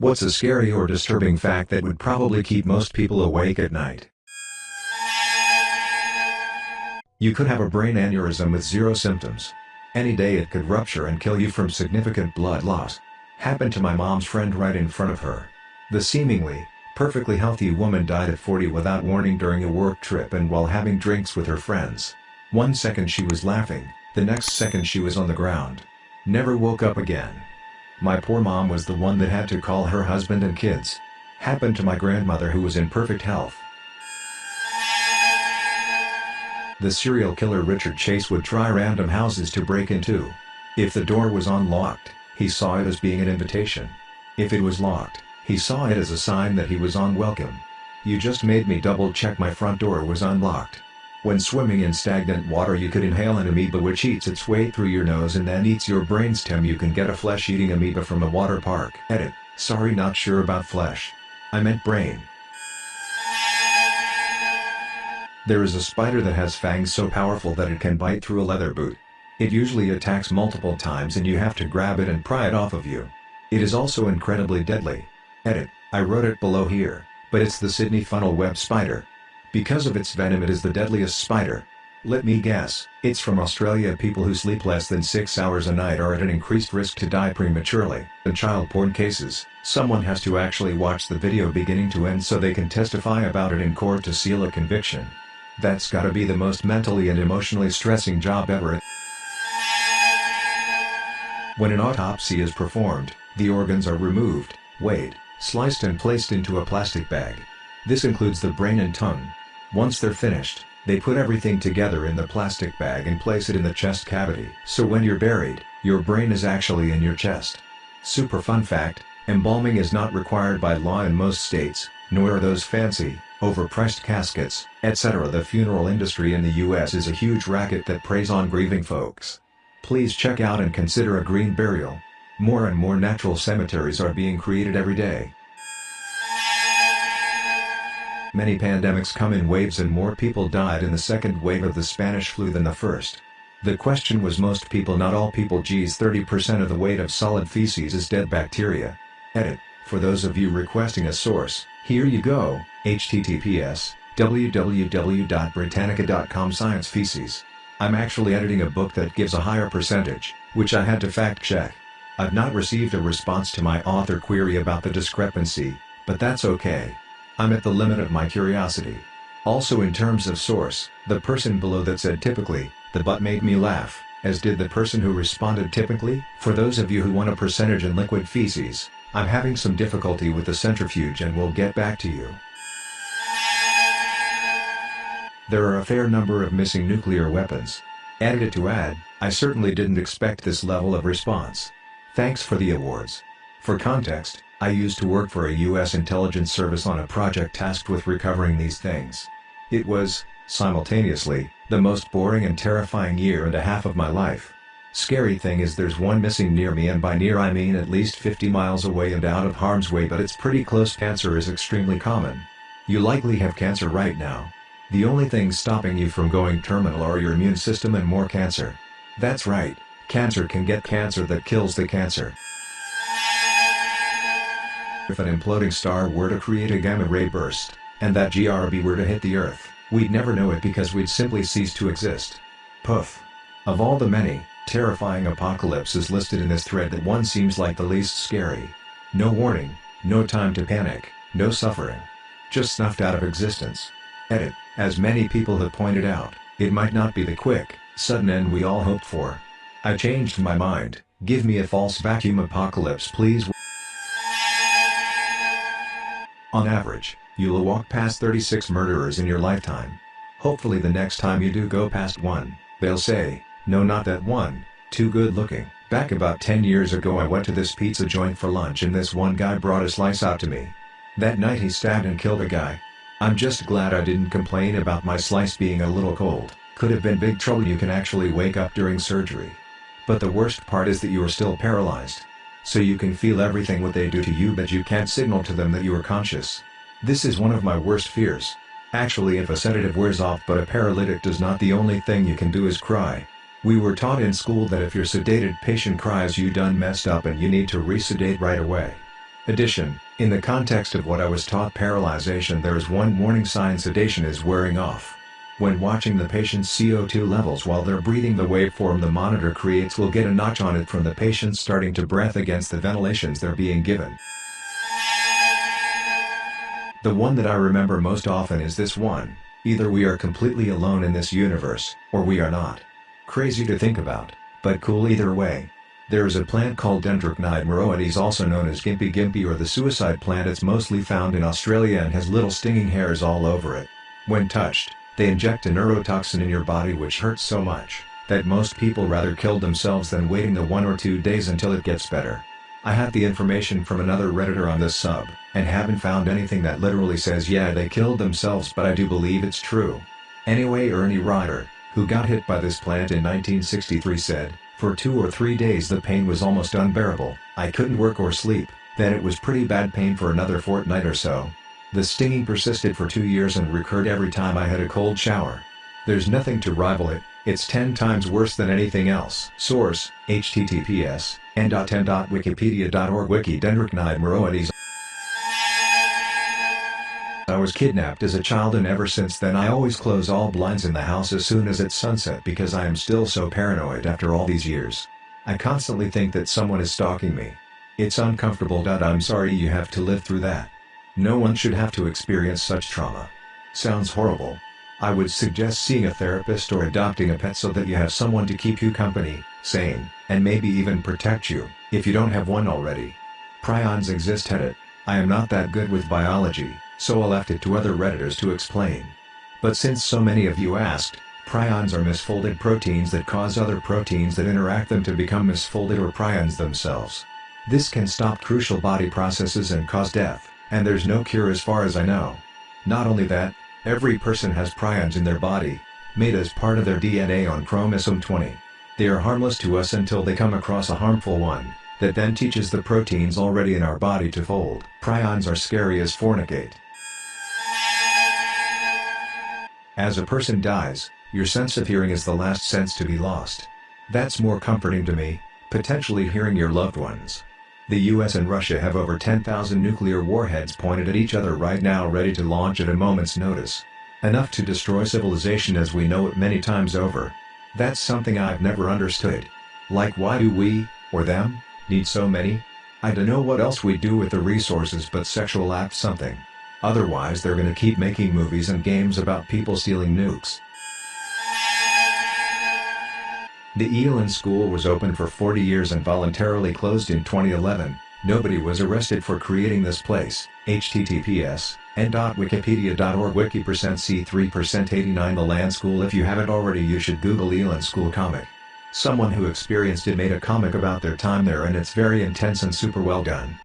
What's a scary or disturbing fact that would probably keep most people awake at night? You could have a brain aneurysm with zero symptoms. Any day it could rupture and kill you from significant blood loss. Happened to my mom's friend right in front of her. The seemingly, perfectly healthy woman died at 40 without warning during a work trip and while having drinks with her friends. One second she was laughing, the next second she was on the ground. Never woke up again. My poor mom was the one that had to call her husband and kids. Happened to my grandmother who was in perfect health. The serial killer Richard Chase would try random houses to break into. If the door was unlocked, he saw it as being an invitation. If it was locked, he saw it as a sign that he was unwelcome. You just made me double check my front door was unlocked. When swimming in stagnant water you could inhale an amoeba which eats its way through your nose and then eats your brainstem you can get a flesh-eating amoeba from a water park. Edit, sorry not sure about flesh. I meant brain. There is a spider that has fangs so powerful that it can bite through a leather boot. It usually attacks multiple times and you have to grab it and pry it off of you. It is also incredibly deadly. Edit, I wrote it below here, but it's the Sydney funnel web spider. Because of its venom it is the deadliest spider. Let me guess, it's from Australia people who sleep less than 6 hours a night are at an increased risk to die prematurely. In child porn cases, someone has to actually watch the video beginning to end so they can testify about it in court to seal a conviction. That's gotta be the most mentally and emotionally stressing job ever. When an autopsy is performed, the organs are removed, weighed, sliced and placed into a plastic bag. This includes the brain and tongue. Once they're finished, they put everything together in the plastic bag and place it in the chest cavity. So when you're buried, your brain is actually in your chest. Super fun fact, embalming is not required by law in most states, nor are those fancy, overpriced caskets, etc. The funeral industry in the US is a huge racket that preys on grieving folks. Please check out and consider a green burial. More and more natural cemeteries are being created every day. Many pandemics come in waves and more people died in the second wave of the Spanish flu than the first. The question was most people not all people geez 30% of the weight of solid feces is dead bacteria. Edit, for those of you requesting a source, here you go, https www.britannica.com Science Feces. I'm actually editing a book that gives a higher percentage, which I had to fact check. I've not received a response to my author query about the discrepancy, but that's okay. I'm at the limit of my curiosity. Also in terms of source, the person below that said typically, the butt made me laugh, as did the person who responded typically. For those of you who want a percentage in liquid feces, I'm having some difficulty with the centrifuge and will get back to you. There are a fair number of missing nuclear weapons. Edited to add, I certainly didn't expect this level of response. Thanks for the awards. For context, I used to work for a US intelligence service on a project tasked with recovering these things. It was, simultaneously, the most boring and terrifying year and a half of my life. Scary thing is there's one missing near me and by near I mean at least 50 miles away and out of harm's way but it's pretty close cancer is extremely common. You likely have cancer right now. The only thing stopping you from going terminal are your immune system and more cancer. That's right, cancer can get cancer that kills the cancer. If an imploding star were to create a gamma ray burst, and that GRB were to hit the Earth, we'd never know it because we'd simply cease to exist. Poof. Of all the many, terrifying apocalypses listed in this thread that one seems like the least scary. No warning, no time to panic, no suffering. Just snuffed out of existence. Edit. As many people have pointed out, it might not be the quick, sudden end we all hoped for. I changed my mind, give me a false vacuum apocalypse please. On average, you'll walk past 36 murderers in your lifetime. Hopefully the next time you do go past one, they'll say, no not that one, too good looking. Back about 10 years ago I went to this pizza joint for lunch and this one guy brought a slice out to me. That night he stabbed and killed a guy. I'm just glad I didn't complain about my slice being a little cold, could have been big trouble you can actually wake up during surgery. But the worst part is that you are still paralyzed. So you can feel everything what they do to you but you can't signal to them that you are conscious. This is one of my worst fears. Actually if a sedative wears off but a paralytic does not the only thing you can do is cry. We were taught in school that if your sedated patient cries you done messed up and you need to resedate right away. Addition, in the context of what I was taught paralyzation there is one warning sign sedation is wearing off. When watching the patient's CO2 levels while they're breathing the waveform the monitor creates will get a notch on it from the patient starting to breath against the ventilations they're being given. The one that I remember most often is this one, either we are completely alone in this universe, or we are not. Crazy to think about, but cool either way. There is a plant called Dendrocnide moroides also known as Gimpy Gimpy or the suicide plant it's mostly found in Australia and has little stinging hairs all over it. When touched, they inject a neurotoxin in your body which hurts so much, that most people rather kill themselves than waiting the one or two days until it gets better. I had the information from another redditor on this sub, and haven't found anything that literally says yeah they killed themselves but I do believe it's true. Anyway Ernie Rider, who got hit by this plant in 1963 said, for two or three days the pain was almost unbearable, I couldn't work or sleep, then it was pretty bad pain for another fortnight or so. The stinging persisted for two years and recurred every time I had a cold shower. There's nothing to rival it, it's 10 times worse than anything else. Source, https, n.10.wikipedia.org Wiki Dendrocnide moroides I was kidnapped as a child and ever since then I always close all blinds in the house as soon as it's sunset because I am still so paranoid after all these years. I constantly think that someone is stalking me. It's uncomfortable. I'm sorry you have to live through that. No one should have to experience such trauma. Sounds horrible. I would suggest seeing a therapist or adopting a pet so that you have someone to keep you company, sane, and maybe even protect you, if you don't have one already. Prions exist it. I am not that good with biology, so I left it to other redditors to explain. But since so many of you asked, prions are misfolded proteins that cause other proteins that interact them to become misfolded or prions themselves. This can stop crucial body processes and cause death, and there's no cure as far as I know. Not only that, every person has prions in their body, made as part of their DNA on chromosome 20. They are harmless to us until they come across a harmful one, that then teaches the proteins already in our body to fold. Prions are scary as fornicate. As a person dies, your sense of hearing is the last sense to be lost. That's more comforting to me, potentially hearing your loved ones. The US and Russia have over 10,000 nuclear warheads pointed at each other right now ready to launch at a moment's notice. Enough to destroy civilization as we know it many times over. That's something I've never understood. Like why do we, or them, need so many? I don't know what else we do with the resources but sexual act something. Otherwise they're gonna keep making movies and games about people stealing nukes. The Élan School was open for 40 years and voluntarily closed in 2011. Nobody was arrested for creating this place. https n.wikipedia.org wiki percent c3 percent 89 The Land School If you haven't already you should google Élan School comic. Someone who experienced it made a comic about their time there and it's very intense and super well done.